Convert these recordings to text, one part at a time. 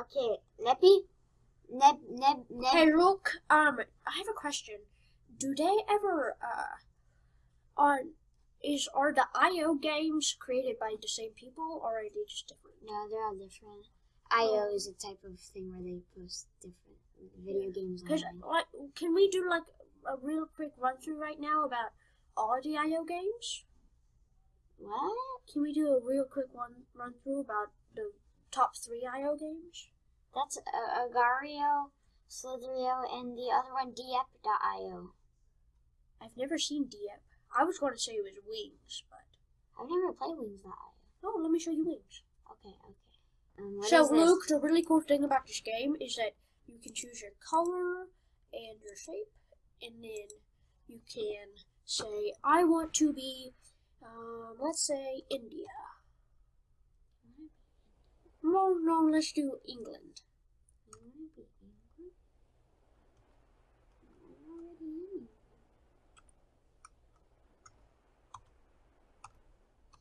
Okay, Neppy? Neb, Neb, Neb. Hey, look. Um, I have a question. Do they ever uh on is are the IO games created by the same people or are they just different? No, they're all different. IO is a type of thing where they post different video games online. like, can we do like a real quick run through right now about all the IO games? What? Can we do a real quick one run through about the top three IO games? That's uh, Agario, Slitherio, and the other one, Diep.io. I've never seen Diep. I was going to say it was Wings, but I've never played Wings.io. oh, let me show you Wings. Okay, okay. Um, what so? Luke, the really cool thing about this game is that you can choose your color and your shape, and then you can say, I want to be, um, let's say, India. No, no, let's do England.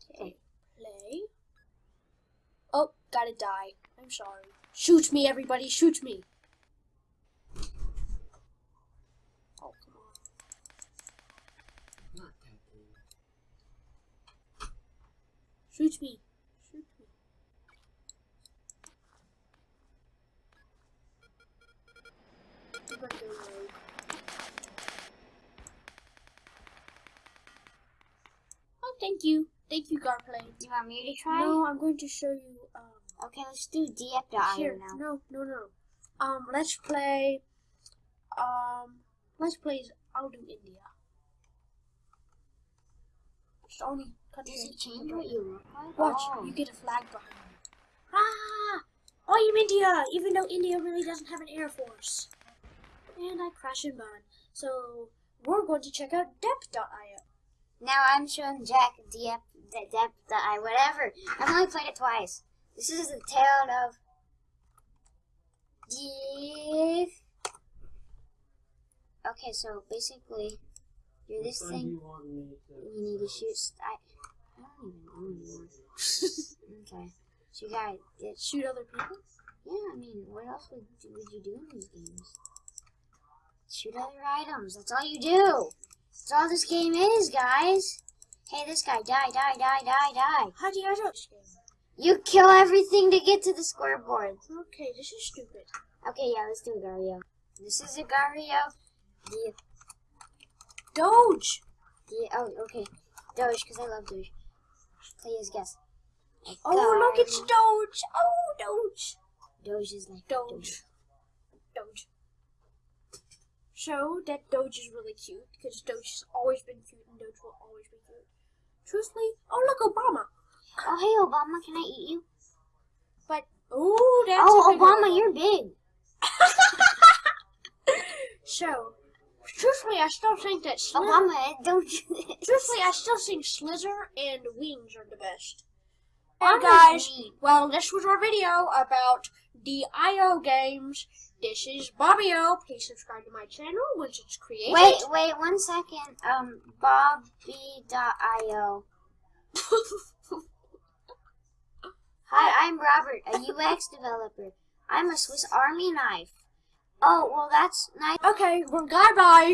Okay, play. Oh, gotta die. I'm sorry. Shoot me, everybody, shoot me. Oh. Shoot me. Shoot me. I'm gonna go rogue. Oh, thank you. Thank you, Garplay. Do you want me to try? No, I'm going to show you, um, Okay, let's do Diep.io here. now. No, no, no. Um, let's play, um, let's play, I'll do India. It's only country Does it change what you look like? Watch, Oh. you get a flag behind you. Ah! I am India, even though India really doesn't have an air force. And I crash and burn. So we're going to check out dep.io. Now I'm showing Jack Diep, the Dep.io, whatever. I've only played it twice. This is the town of Diep. Okay, so basically, you're this Which thing. you want me to? You need to shoot. I, I don't even know anymore. okay, so you gotta get. Shoot other people. Yeah, I mean, what else would would you do in these games? Shoot other items. That's all you do. That's all this game is, guys. Hey, this guy, die, die, die, die, die. How do you guys know this game? You kill everything to get to the scoreboard. Okay, this is stupid. Okay, yeah, let's do Agario. This is Agario. The, Doge! the, oh, okay. Doge, because I love Doge. Play his guess. Oh, look, it's Doge! Oh, Doge! Doge is like Doge. Doge. So, that Doge is really cute, because Doge has always been cute, and Doge will always be cute. Truthfully, oh, look, Obama! Oh, hey, Obama, can I eat you? But, oh, that's oh, Obama, you're big. So, truthfully, I still think that Slither, Obama, eh, don't do this. truthfully, I still think Slither and Wings are the best. And guys, well, this was our video about the IO games. This is Bobby O. Please subscribe to my channel once it's created. Wait, wait, one second. Um, Bobby.io. Hi, I'm Robert, a UX developer. I'm a Swiss Army knife. Oh, well, that's nice. Okay, well, goodbye.